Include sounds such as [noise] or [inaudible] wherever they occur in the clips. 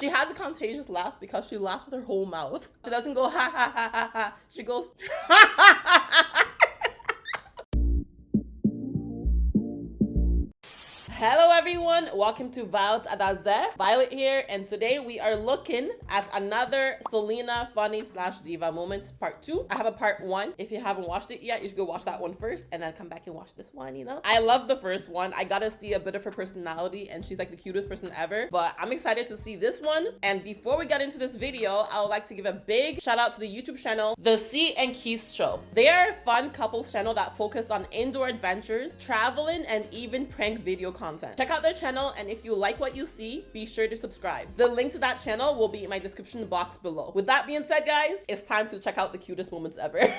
She has a contagious laugh because she laughs with her whole mouth. She doesn't go ha ha ha ha ha. She goes [laughs] ha ha ha ha. Hello everyone, welcome to Violet Adaze. Violet here, and today we are looking at another Selena funny slash diva moments part two. I have a part one. If you haven't watched it yet, you should go watch that one first and then come back and watch this one, you know? I love the first one. I gotta see a bit of her personality and she's like the cutest person ever. But I'm excited to see this one. And before we get into this video, I would like to give a big shout out to the YouTube channel, The C and Keith Show. They are a fun couples channel that focus on indoor adventures, traveling, and even prank video content content. Check out their channel and if you like what you see, be sure to subscribe. The link to that channel will be in my description box below. With that being said, guys, it's time to check out the cutest moments ever. [laughs]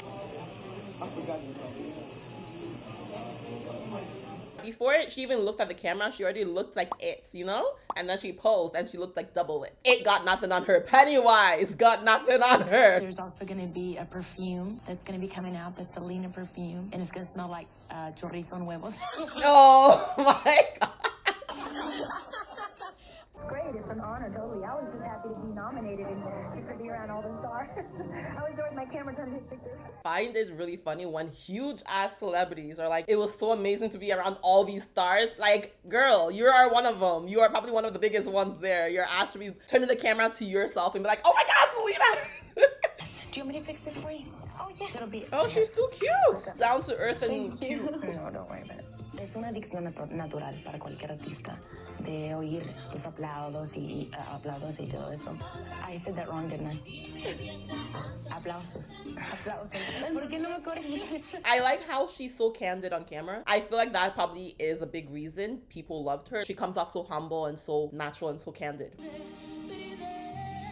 Before she even looked at the camera, she already looked like it, you know? And then she posed and she looked like double it. It got nothing on her. Pennywise got nothing on her. There's also gonna be a perfume that's gonna be coming out, the Selena perfume, and it's gonna smell like uh, chorizo and huevos. [laughs] oh [laughs] my god. Great, it's an honor, totally. I was just happy to be nominated and to be around all the stars. [laughs] I was there with my camera trying to take pictures. Find it really funny when huge ass celebrities are like, it was so amazing to be around all these stars. Like, girl, you are one of them. You are probably one of the biggest ones there. You're asked to be turning the camera to yourself and be like, oh my god, Selena. Do you want me to fix this for you? Oh, yeah. It'll be. Oh, she's too cute. Down to earth and cute. [laughs] No, don't worry about it. Es una adicción natural para cualquier artista de oír los aplausos y uh, aplausos y todo eso. I said that wrong, didn't I? Aplausos. Aplausos. ¿Por qué no me? I like how she's so candid on camera. I feel like that probably is a big reason people loved her. She comes off so humble and so natural and so candid.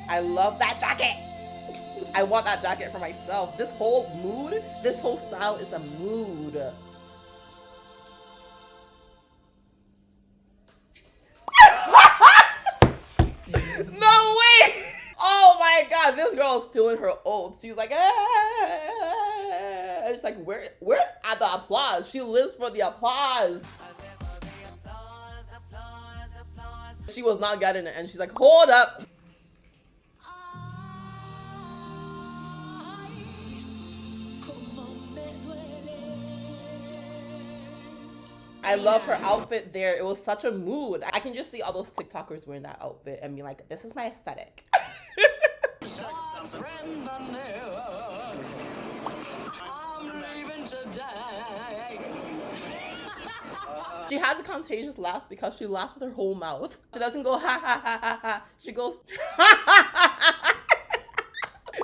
I love that jacket. I want that jacket for myself. This whole mood, this whole style is a mood. No way! Oh my god, this girl is feeling her old. She's like, ah. It's like, where, where at the applause? She lives for the applause. She was not getting it, and she's like, hold up. I love her outfit there. It was such a mood. I can just see all those TikTokers wearing that outfit and be like, this is my aesthetic. [laughs] she has a contagious laugh because she laughs with her whole mouth. She doesn't go ha ha ha ha ha. She goes [laughs] ha ha ha ha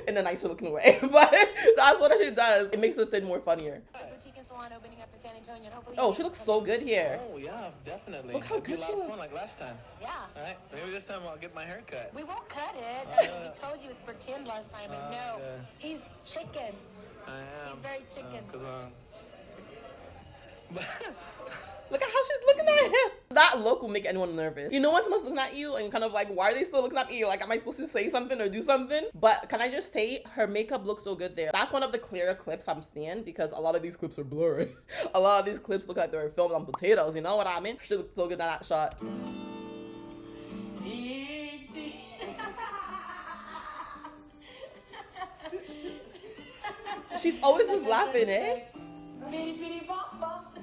in a nicer looking way. [laughs] But that's what she does. It makes the thing more funnier. Oh, she looks so good here. Oh yeah, definitely. Look how good she looks. like last time. Yeah. All right, maybe this time I'll get my hair cut. We won't cut it. Uh, we told you it was pretend last time, but uh, no. yeah. He's chicken. I am. He's very chicken. Uh, 'cause, um, [laughs] Look at how she's looking at him. That look will make anyone nervous. You know when someone's looking at you and kind of like, why are they still looking at me? Like, am I supposed to say something or do something? But can I just say her makeup looks so good there. That's one of the clearer clips I'm seeing because a lot of these clips are blurry. [laughs] a lot of these clips look like they were filmed on potatoes. You know what I mean? She looks so good in that shot. [laughs] She's always just laughing, eh?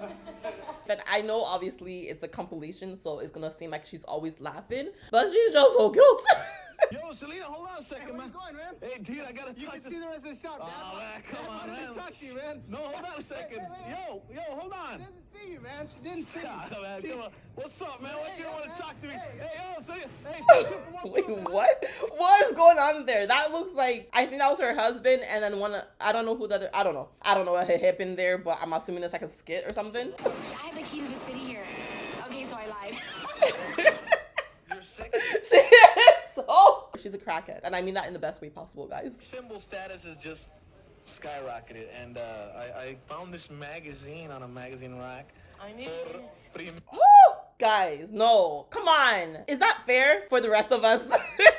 [laughs] But I know obviously it's a compilation, so it's gonna seem like she's always laughing, but she's just so cute. [laughs] Yo, Selena, hold on a second, Hey, where man. you going, man? Hey, dude, I gotta You talk can to see the rest of the shop, man. Oh, man, come Man, on, I wanted man. to talk to you, man. No, hold on a second. Hey, hey, hey. Yo, yo, hold on. She doesn't see you, man. She didn't see [laughs] Ah, you. man, She- come on. What's up, man? What Hey, you hey, want to talk to me? Hey. Hey, yo, Selena. Hey, [laughs] Wait, what? What is going on there? That looks like I think that was her husband, and then one. I don't know who the other. I don't know. I don't know what happened there, but I'm assuming it's like a skit or something. I have the key to the city here. Okay, so I lied. [laughs] You're sick. She is [laughs] so. She's a crackhead, and I mean that in the best way possible, guys. Symbol status is just skyrocketed, and uh, I, I found this magazine on a magazine rack. I knew. Por prim- Oh, [gasps] guys, no, come on. Is that fair for the rest of us? [laughs]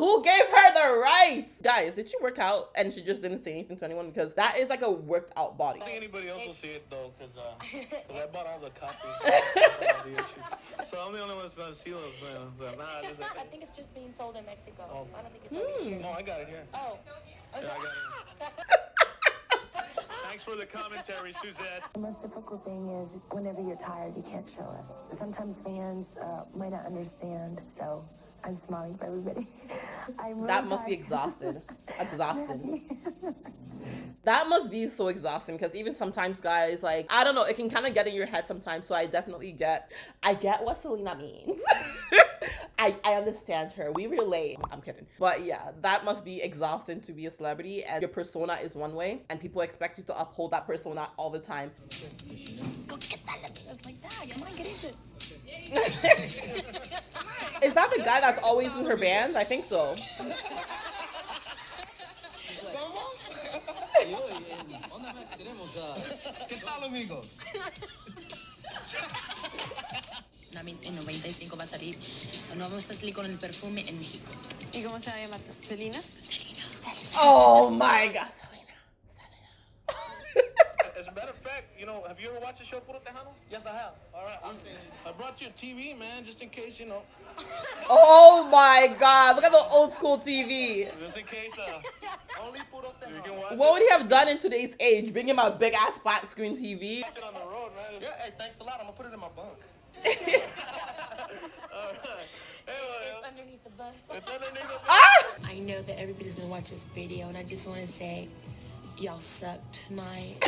Who gave her the right? Guys, did she work out and she just didn't say anything to anyone? Because that is like a worked out body. I don't think anybody else will see it though, because uh, [laughs] 'cause I bought all the copies. of all the issues. [laughs] So I'm the only one that's not Silos. Man. So, nah, this is, I think it's just being sold in Mexico. Oh. I don't think it's over here. no, I got it here. Oh. Yeah, I got it. [laughs] Thanks for the commentary, Suzette. The most difficult thing is whenever you're tired, you can't show it. Sometimes fans uh, might not understand, so I'm smiling for everybody. I'm really That must be exhausted. [laughs] Exhausted. That must be so exhausting because even sometimes guys like I don't know it can kind of get in your head sometimes so I definitely get I get what Selena means. [laughs] I, I understand her. We relate. I'm kidding. But yeah that must be exhausting to be a celebrity and your persona is one way and people expect you to uphold that persona all the time [laughs] the guy that's always in her bands I think so en Onda Max tenemos a ¿Qué tal, amigos? También en 95 va a salir. No vamos a con el perfume en México. ¿Y cómo se va a llamar? ¿Selina? oh my god Selena Selena As a matter of fact, you know, have you ever watched the show Puro Tejano? Yes, I have. All right. I brought you a TV, man, just in case, you know. [laughs] oh my god look at the old school TV Just in case, uh, [laughs] only Puro Tejano. You can watch What would he have done in today's age? Bring him a big ass flat screen TV? on the road, man. Yeah, hey, thanks a lot. I'm gonna put it in my bunk. [laughs] All right. Hey, well, Underneath the bus. it's underneath the ah! I know that everybody's gonna watch this video, and I just want to say, y'all suck tonight.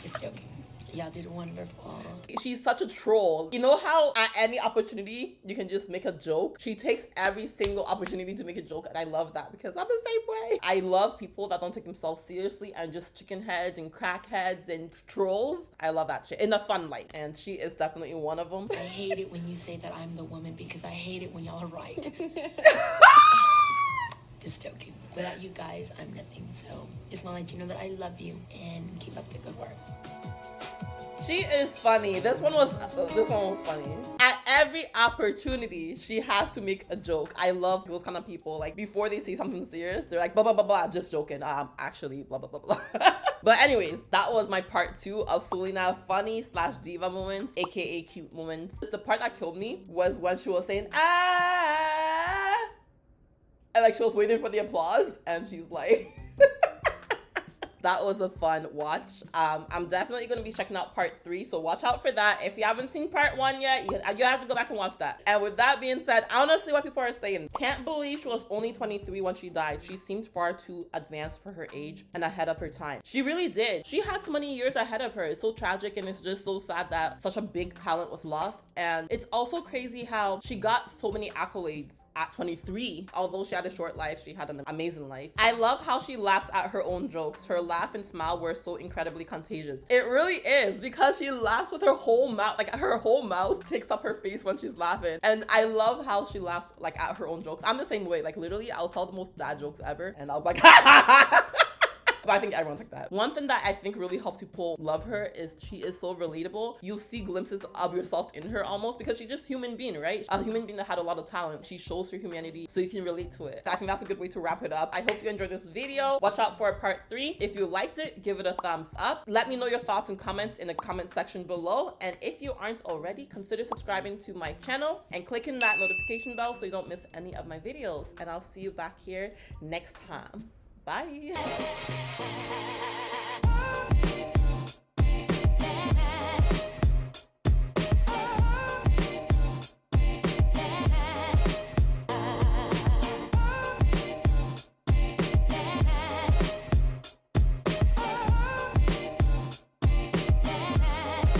Just joking. Y'all did wonderful. She's such a troll. You know how at any opportunity you can just make a joke? She takes every single opportunity to make a joke, and I love that because I'm the same way. I love people that don't take themselves seriously and just chicken heads and crackheads and trolls. I love that shit in a fun light, and she is definitely one of them. I hate it when you say that I'm the woman because I hate it when y'all are right. [laughs] just joking. Without you guys, I'm nothing. So just want to let you know that I love you and keep up the good work. She is funny. This one was this one was funny. At every opportunity, she has to make a joke. I love those kind of people. Like before they say something serious, they're like blah blah blah blah, just joking. I'm um, actually blah blah blah blah. [laughs] but anyways, that was my part two of Selena funny slash diva moments, aka cute moments. The part that killed me was when she was saying ah, and like she was waiting for the applause, and she's like. [laughs] that was a fun watch. Um i'm definitely going to be checking out part three so watch out for that. If you haven't seen part one yet you, you have to go back and watch that. And with that being said i to see what people are saying. Can't believe she was only 23 when she died. She seemed far too advanced for her age and ahead of her time. She really did. She had so many years ahead of her. It's so tragic and it's just so sad that such a big talent was lost. And it's also crazy how she got so many accolades at 23 although she had a short life she had an amazing life. I love how she laughs at her own jokes her laugh and smile were so incredibly contagious. It really is because she laughs with her whole mouth like her whole mouth takes up her face when she's laughing. And i love how she laughs like at her own jokes. I'm the same way. Like literally i'll tell the most dad jokes ever and i'll be like [laughs] But I think everyone's like that. One thing that I think really helps people love her is she is so relatable. You see glimpses of yourself in her almost because she's just human being, right? A human being that had a lot of talent. She shows her humanity so you can relate to it. I think that's a good way to wrap it up. I hope you enjoyed this video. Watch out for part three. If you liked it, give it a thumbs up. Let me know your thoughts and comments in the comment section below. And if you aren't already, consider subscribing to my channel and clicking that notification bell so you don't miss any of my videos. And I'll see you back here next time. Bye.